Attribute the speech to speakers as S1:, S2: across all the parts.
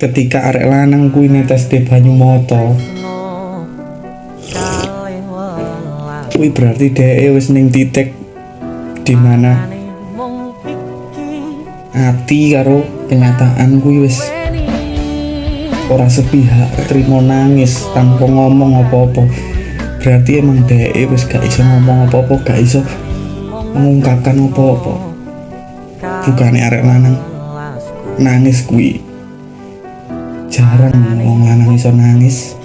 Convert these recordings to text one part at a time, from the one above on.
S1: ketika arek lanang kuwi netes de banyu moto kuwi berarti dhek wis ning titik di mana ati karo kenyataan kuwi wis ora sepihak terima nangis tanpa ngomong apa-apa. Berarti emang dhek wis gak iso ngomong apa-apa gak iso mengungkapkan apa-apa. Bukannya arek lanang nangis kuwi jarang wong lanang iso nangis.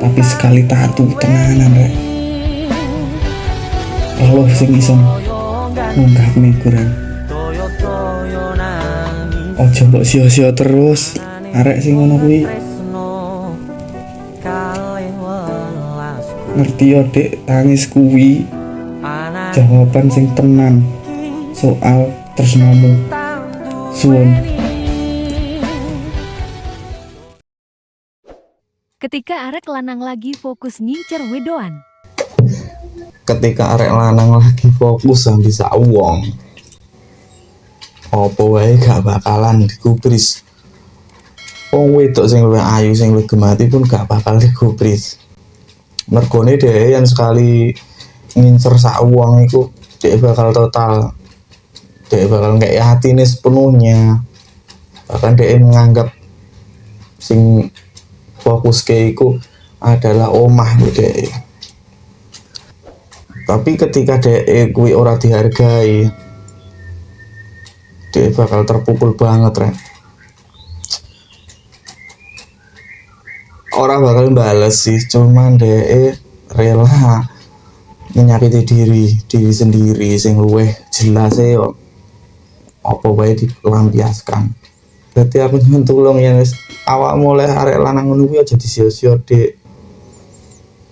S1: Tapi sekali tatu tenanan rek. Allah sing iso ngungkapne kurang ojo mbok sio-sio terus. Arek sing ngono kuwi. Ngerti yo dek tangis kuwi. Jawaban sing tenan. Soal tresnamu. Suwun
S2: Ketika arek lanang lagi fokus ngincer wedoan.
S3: ketika arek lanang lagi fokus sama bisa uang opo wae gak bakalan digubris? Wong wedok sing luwih ayu sing luwih gemati pun gak bakal digubris. Mergone dhewe yang sekali ngincer sak uang iku dia bakal total dia bakal nggak hatine sepenuhnya. Bahkan dia menganggap sing fokus ke iku adalah omah gitu tapi ketika DE kuwi ora dihargai dia bakal terpukul banget rek. Orang bakal bales sih cuman DE rela menyakiti diri diri sendiri sing luweh jelas yo apa bae dilampiaskan berarti aku nyuwun tulung ya wis. Awak mulai arek lanang ngono kuwi aja disio-sio dek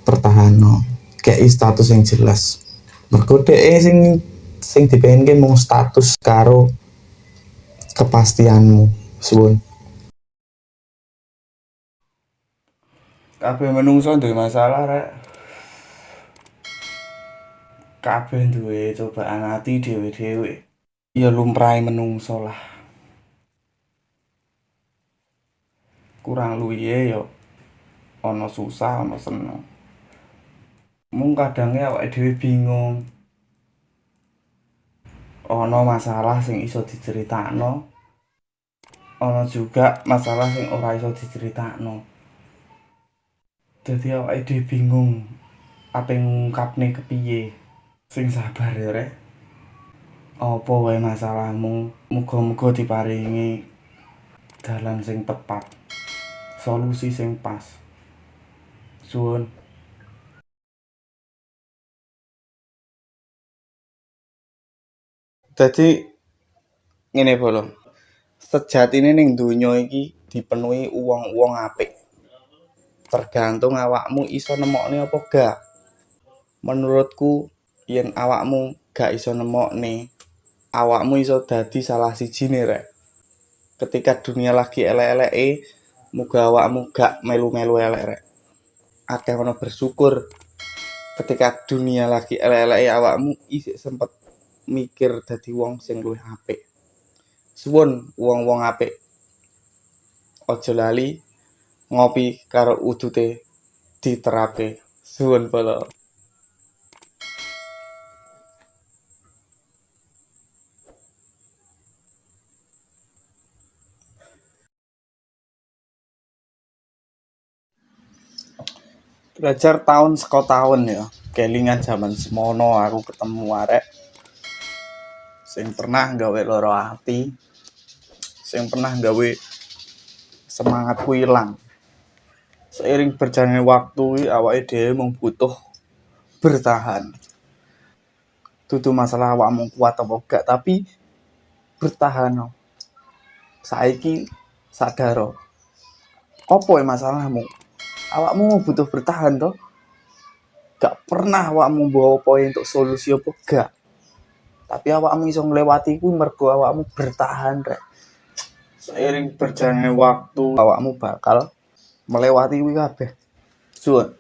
S3: pertahanan. Kayak status yang jelas. Mergo dhek sing sing dipengen mau status karo kepastianmu. Suwun.
S1: Kabeh menungso duwe masalah rek. Kabeh duwe cobaan ati dhewe-dhewe. Ya lumrahe menungso lah kurang luwihe yo. Ana susah ana seneng. Mung kadangnya awake dhewe bingung. Ana masalah sing iso diceritakno. Ana juga masalah sing ora iso diceritakno. Dadi awake dhewe bingung apa ngungkapne kepiye? Sing sabar ya rek. Apa wae masalahmu? Muga-muga diparingi dalan sing tepat solusi sing pas suwun Dadi ngene bolo. Sejatine ning donya iki dipenuhi uang-uang apik. Tergantung awakmu iso nemokne apa gak. Menurutku yen awakmu gak iso nemokne, awakmu iso dadi salah sijine rek. Ketika dunia lagi elek-eleke, muga awakmu gak melu-melu elek rek. Akeh ono bersyukur ketika dunia lagi elek-eleke awakmu isih sempet mikir dadi wong sing luwih apik. Suwun wong-wong apik. Aja lali ngopi karo udute diterapke. Suwun polo. Belajar tahun seko tahun ya. Kelingan zaman semono aku ketemu arek. Sing pernah gawe loro ati. Sing pernah gawe semangatku ilang. Seiring berjalannya waktu awake dhewe mung butuh bertahan. Dudu masalah awakmu kuat apa gak tapi bertahan. Saiki sadar apa ya masalahmu awakmu butuh bertahan toh. Gak pernah awakmu bawa poin untuk solusi apa gak. Tapi awakmu iso nglewati kuwi mergo awakmu bertahan rek. Seiring berjalannya waktu awakmu bakal melewati kuwi kabeh. Suwun